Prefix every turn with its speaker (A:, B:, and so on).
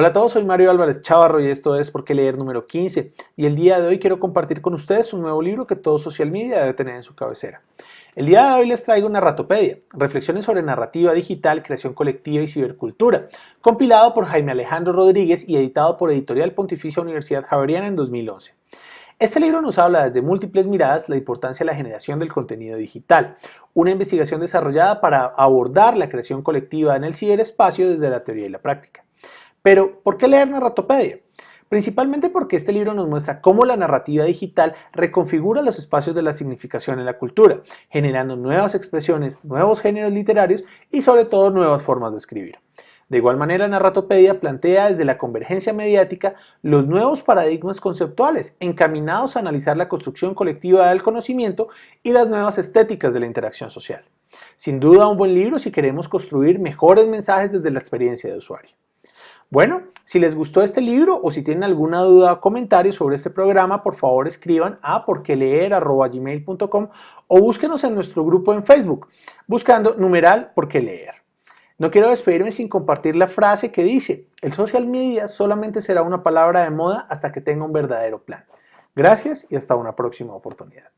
A: Hola a todos, soy Mario Álvarez Chavarro y esto es Por qué leer número 15 y el día de hoy quiero compartir con ustedes un nuevo libro que todo social media debe tener en su cabecera. El día de hoy les traigo Narratopedia, reflexiones sobre narrativa digital, creación colectiva y cibercultura, compilado por Jaime Alejandro Rodríguez y editado por Editorial Pontificia Universidad Javeriana en 2011. Este libro nos habla desde múltiples miradas la importancia de la generación del contenido digital, una investigación desarrollada para abordar la creación colectiva en el ciberespacio desde la teoría y la práctica. Pero, ¿por qué leer Narratopedia? Principalmente porque este libro nos muestra cómo la narrativa digital reconfigura los espacios de la significación en la cultura, generando nuevas expresiones, nuevos géneros literarios y sobre todo nuevas formas de escribir. De igual manera, Narratopedia plantea desde la convergencia mediática los nuevos paradigmas conceptuales encaminados a analizar la construcción colectiva del conocimiento y las nuevas estéticas de la interacción social. Sin duda un buen libro si queremos construir mejores mensajes desde la experiencia de usuario. Bueno, si les gustó este libro o si tienen alguna duda o comentario sobre este programa, por favor escriban a porqueleer.gmail.com o búsquenos en nuestro grupo en Facebook, buscando numeral porque leer. No quiero despedirme sin compartir la frase que dice, el social media solamente será una palabra de moda hasta que tenga un verdadero plan. Gracias y hasta una próxima oportunidad.